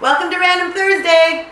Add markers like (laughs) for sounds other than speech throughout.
Welcome to Random Thursday.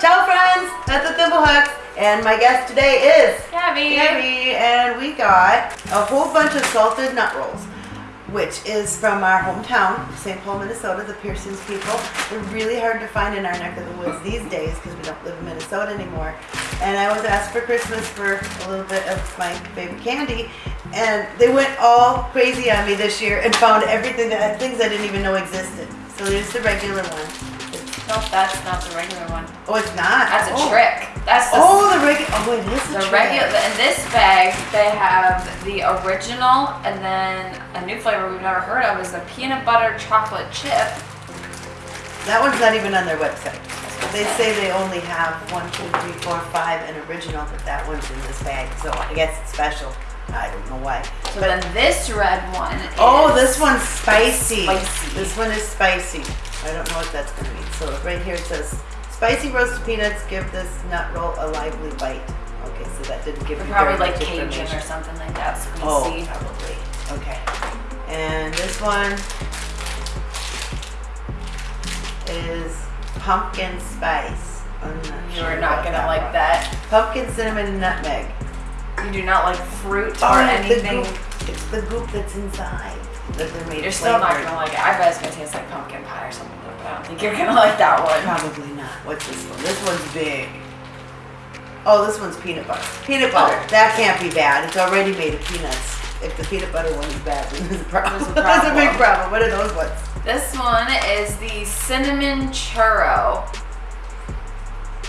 Ciao friends, that's the Thimblehooks, and my guest today is Gabby. Gabby, and we got a whole bunch of salted nut rolls, which is from our hometown, St. Paul, Minnesota, the Pearson's people. They're really hard to find in our neck of the woods these days because we don't live in Minnesota anymore. And I was asked for Christmas for a little bit of my favorite candy, and they went all crazy on me this year and found everything that things I didn't even know existed. So there's the regular one. No, that's not the regular one. Oh, it's not. That's a oh. trick. That's the, Oh, the regular. Oh, it is a the regular. In this bag, they have the original, and then a new flavor we've never heard of is the peanut butter chocolate chip. That one's not even on their website. They say they only have one, two, three, four, five, and original, but that one's in this bag, so I guess it's special. I don't know why. So then this red one. Oh, is Oh, this one's spicy. Spicy. This one is spicy. I don't know what that's gonna mean. So right here it says, spicy roasted peanuts give this nut roll a lively bite. Okay, so that didn't give me probably like Cajun or something like that. Spicy. Oh, see. probably. Okay. And this one is pumpkin spice. I'm not You sure are not gonna like one. that. Pumpkin, cinnamon, nutmeg. You do not like fruit or the anything. goop. It's the goop that's inside that they're made You're still not gonna like it. I bet it's gonna taste like pumpkin pie or something, but I don't think you're gonna like that one. Probably not. What's this one? This one's big. Oh, this one's peanut butter. Peanut butter. Oh. That can't be bad. It's already made of peanuts. If the peanut butter one is bad, (laughs) then there's a problem. There's a (laughs) That's a big problem. problem. What are those ones? This one is the cinnamon churro.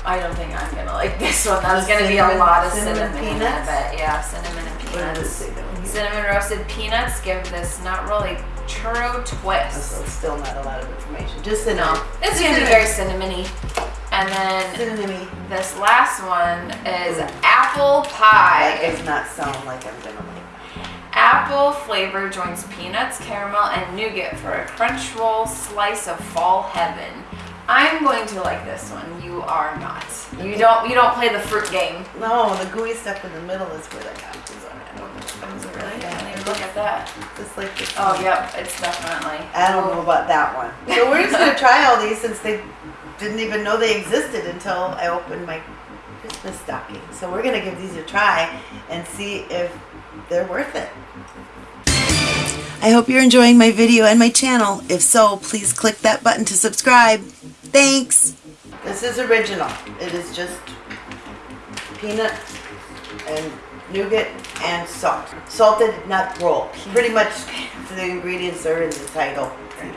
I don't think I'm gonna like this one. There's gonna be a Cinnamon- lot of cinnamon cinnamon, in peanuts? but yeah, cinnamon and What does it peanuts. say down here? Cinnamon roasted peanuts give this not really churro Oh, So twist. it's still not a lot of information. Just enough. No, it's gonna be very cinnamony. And then cinnamony. this last one is apple That pie. does not sound like I'm gonna like. Apple flavor joins peanuts, caramel, and nougat for a crunch roll slice of fall heaven. I'm going to like this one. You are not. You don't. You don't play the fruit game. No, the gooey stuff in the middle is where the apples are. I don't know. Is it really? I look at that. Just like this. Oh, one. yep. It's definitely. I don't know about that one. So we're just gonna try all these since they didn't even know they existed until I opened my Christmas stocking. So we're gonna give these a try and see if they're worth it. I hope you're enjoying my video and my channel. If so, please click that button to subscribe. Thanks. This is original. It is just peanut and nougat and salt. Salted nut roll. Pretty much the ingredients are in the title. I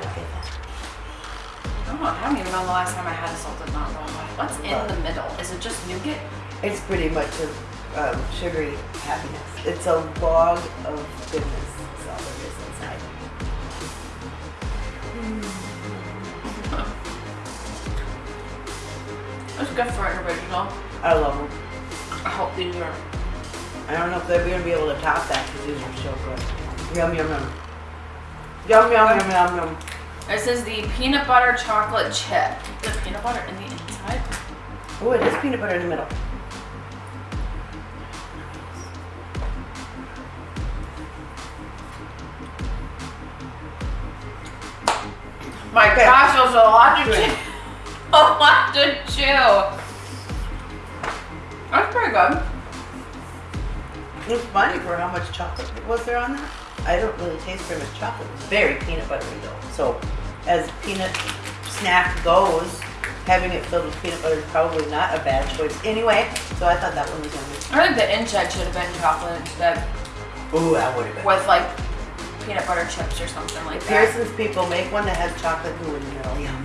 don't. I don't even know the last time I had a salted nut roll. What's in the middle? Is it just nougat? It's pretty much a um, sugary happiness. It's a log of goodness. That's all there is inside. It's good for an original. I love them. I hope these are. I don't know if they're gonna be able to top that because these are so good. Yum yum yum. Yum yum yum yum yum. This is the peanut butter chocolate chip. The peanut butter in the inside. Oh, it is peanut butter in the middle. My Okay. gosh, there's a lot to Oh, good. chew. A lot to chew. That's pretty good. It's funny for how much chocolate was there on that. I don't really taste very much chocolate. It's very peanut buttery though. So, as peanut snack goes, having it filled with peanut butter is probably not a bad choice anyway. So I thought that one was yummy. I think the inside should have been chocolate instead Ooh, that would have been. with like peanut butter chips or something like that. Pearson's people make one that has chocolate goo in the middle. Yum.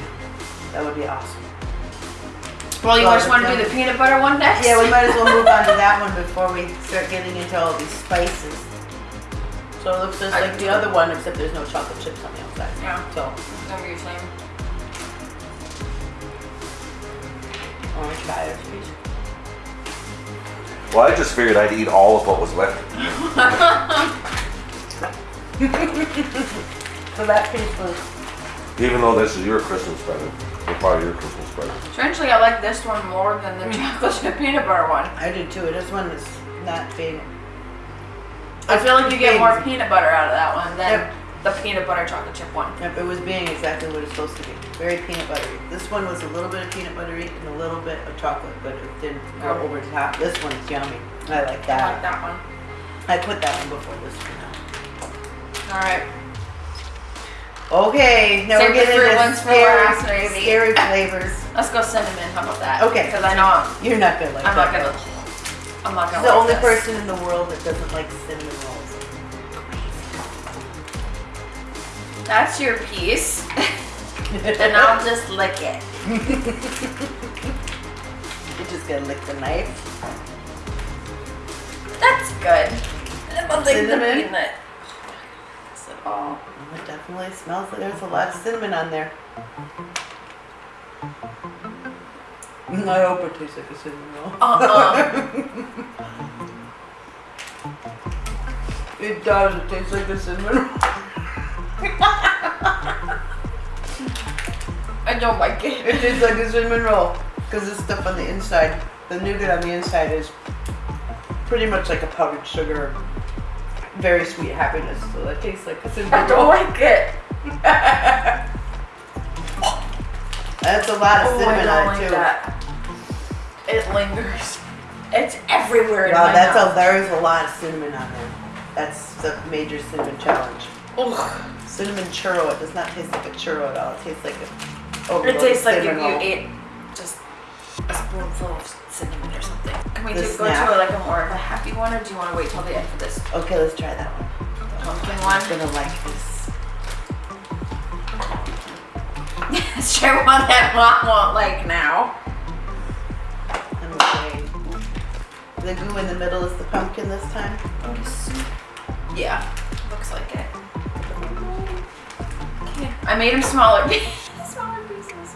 That would be awesome. Well, you Well, just want to do the peanut butter one next? Yeah, we might as well move on to that one (laughs) before we start getting into all these spices. So it looks just like the other one, except there's no chocolate chips on the outside. Yeah. So, Whatever you're saying. orange fire, please. Well, I just figured I'd eat all of what was left. (laughs) (laughs) So that piece was, Even though this is your Christmas present, or part of your Christmas present. Strangely, I like this one more than the hmm. chocolate chip peanut butter one. I did too. This one is not being I feel like you get more peanut butter out of that one than Yep. the peanut butter chocolate chip one. Yep, it was being exactly what it's supposed to be. Very peanut buttery. This one was a little bit of peanut buttery and a little bit of chocolate, but it didn't go Oh. over the top. This one's yummy. I like that. I like that. that one. I put that one before this one. All right. Okay, now Save we're getting into ones for scary, last, scary flavors. Let's go cinnamon. How about that? Okay. Because I know I'm, You're not gonna like I'm that. not gonna. I'm not gonna. the like only this. person in the world that doesn't like cinnamon rolls. That's your piece, and I'll just lick it. (laughs) You just gonna lick the knife. That's good. I don't think the Cinnamon? peanut. Oh, It definitely smells like there's a lot of cinnamon on there. Mm, I hope it tastes like a cinnamon roll. Uh-uh. (laughs) It does. It tastes like a cinnamon roll. (laughs) I don't like it. It tastes like a cinnamon roll because the stuff on the inside, the nougat on the inside is pretty much like a powdered sugar, very sweet happiness. So that tastes like a (laughs) I don't like it. (laughs) That's a lot of Oh, I cinnamon on like it too. that. It lingers. It's everywhere in Wow, my that's a mouth. there's a lot of cinnamon on there. That's the major cinnamon challenge. Ugh. Cinnamon churro. It does not taste like a churro at all. It tastes like a. It tastes like if you ate just a spoonful of cinnamon or something. Can we The go snap. to like a more of a happy one, or do you want to wait till the end for this Okay, let's try that one. pumpkin I'm one? gonna like this. (laughs) Let's try one that mom won't like now. I'm okay. The goo in the middle is the pumpkin this time. Yeah, looks like it. Okay. I made them smaller. smaller (laughs) pieces.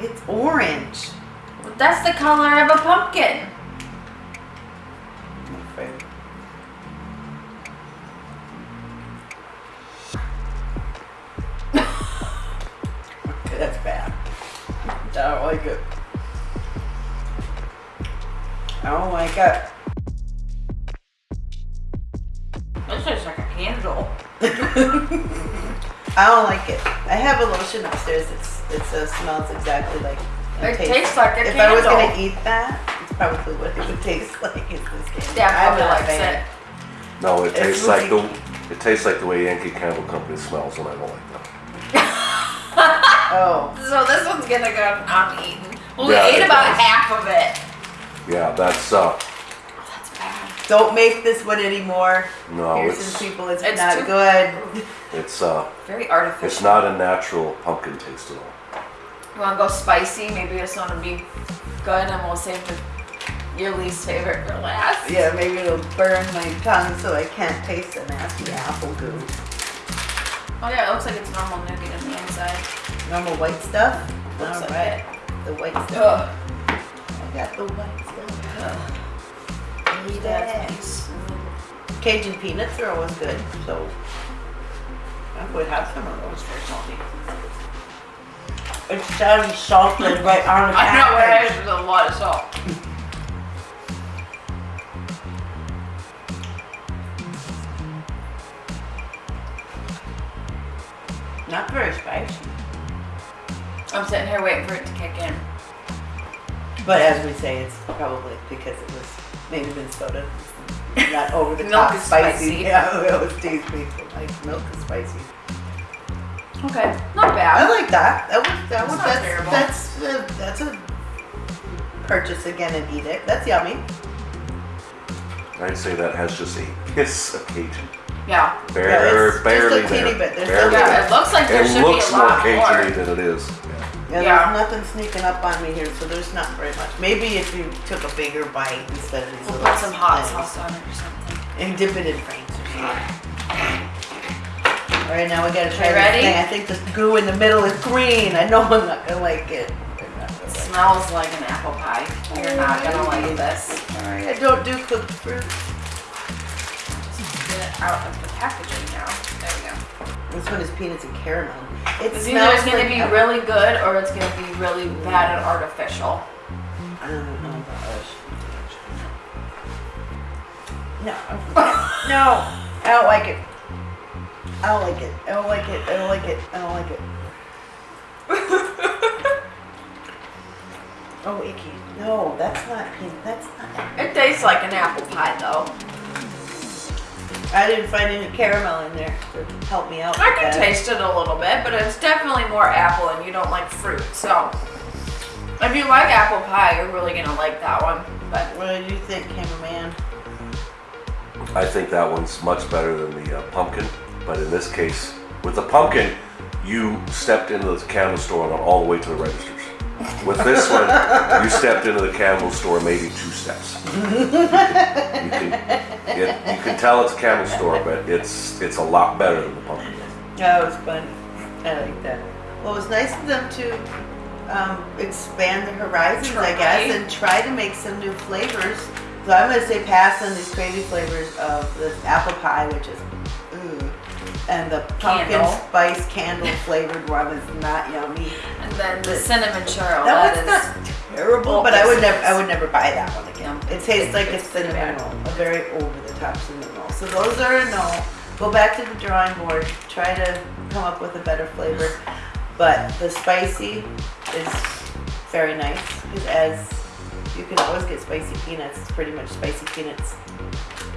It's orange. That's the color of a pumpkin. I'm (laughs) afraid. okay, that's bad. I don't like it. I don't like it. This tastes like a candle. (laughs) I don't like it. I have a lotion upstairs. It's it's uh, smells exactly like. It tastes like a If I was gonna eat that, it's probably what it would taste (laughs) like. Is this candy? Dad I'm probably not a likes it. No, it It's tastes like really- the, it tastes like the way Yankee Candle Company smells and I don't like that. (laughs) Oh, So this one's gonna go uneaten. Well, we Yeah, ate about does. half of it. Yeah, that's, uh, Oh, that's bad. don't make this one anymore. no, Here's it's, people. It's, It's not too- good. it's, uh, Very artificial. it's not a natural pumpkin taste at all. You wanna go spicy? Maybe this one will be good, and we'll save the, your least favorite for last. Yeah, maybe it'll burn my tongue so I can't taste the nasty apple goo. Oh yeah, it looks like it's normal nougat on the inside. Normal white stuff. Looks All like right, the white stuff. Ugh. I got the white stuff. Ugh. It. piece. Cajun peanuts are always good, so I would have some of those for salty. It sounds salted right on the I know it package. has a lot of salt. Not very spicy. I'm sitting here waiting for it to kick in. But as we say, it's probably because it was maybe Minnesota. Not over the Milk top is spicy. spicy. (laughs) Yeah, it always tastes me. Like milk is spicy. Okay, not bad. I like that. That was that was It's that's terrible. that's uh, that's a purchase again and eat it. That's yummy. I'd say that has just a kiss of Cajun. Yeah. Bare, Yeah, it's just a barely teeny there. bit. There's Barely Yeah, there. it looks like there It should looks be a more lot Cajun-y more. than it is. Yeah, Yeah. there's nothing sneaking up on me here, so there's not very much. Maybe if you took a bigger bite instead of these We'll little put some hot things. sauce on it or something. and dip it in Frank's or something. All right, now we gotta try this ready? thing. I think this goo in the middle is green. I know I'm not gonna like it. Gonna It like it. smells like an apple pie. You're not gonna like this. I don't do cooked fruit. Just get it out of the packaging now. There we go. This one is peanuts and caramel. It It's either gonna like be apple- really good or it's gonna be really bad and artificial. I don't know about us. (laughs) No, no, I don't like it. I don't like it. I don't like it. I don't like it. I don't like it. (laughs) Oh, icky. No, that's not pink. That's not. It tastes like an apple pie though. I didn't find any caramel in there to help me out. I can that. taste it a little bit, but it's definitely more apple and you don't like fruit. So if you like apple pie, you're really gonna like that one. But What did you think, cameraman? I think that one's much better than the uh, pumpkin, but in this case, with the pumpkin, you stepped into the candle store and went all the way to the registers. With this (laughs) one, you stepped into the candle store maybe two steps. You can, it, you can tell it's a candle store, but it's it's a lot better than the pumpkin. That was fun. I like that. Well, it was nice of them to um, expand the horizons, I guess, and try to make some new flavors. So I'm gonna say pass on these crazy flavors of this apple pie, which is ooh, and the pumpkin Candle. spice candle flavored one is not yummy. and then the cinnamon churro. That that one's is not terrible, but I would never, I would never buy that one again. It tastes like a cinnamon roll, a very over the top cinnamon roll. So those are a no. Go back to the drawing board. Try to come up with a better flavor. But the spicy is very nice because as you can always get spicy peanuts. It's pretty much spicy peanuts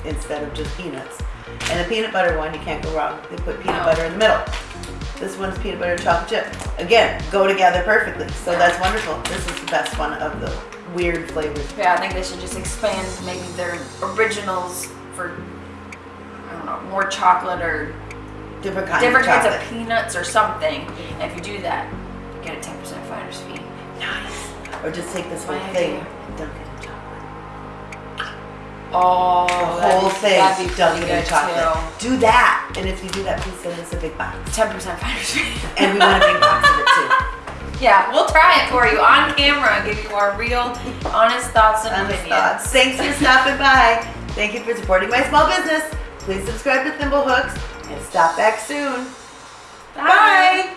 instead of just peanuts. And the peanut butter one, you can't go wrong. They put peanut butter in the middle. This one's peanut butter and chocolate chip. Again, go together perfectly. So that's wonderful. This is the best one of the weird flavors. Yeah, I think they should just expand maybe their originals for I don't know more chocolate or Different kinds different of kinds of peanuts or something. And if you do that, you get a ten percent finder's fee. Nice. Or just take this whole thing and dunk it. Oh, whole thing, that'd be dunk it pretty in chocolate. Do that. And if you do that, please send us a big box. Ten percent fee. And we want a big box of it too. (laughs) yeah, we'll try it for you on camera and give you our real, honest thoughts and Honest opinions. thoughts. Thanks for stopping by. Thank you for supporting my small business. Please subscribe to Thimblehooks and stop back soon. Bye.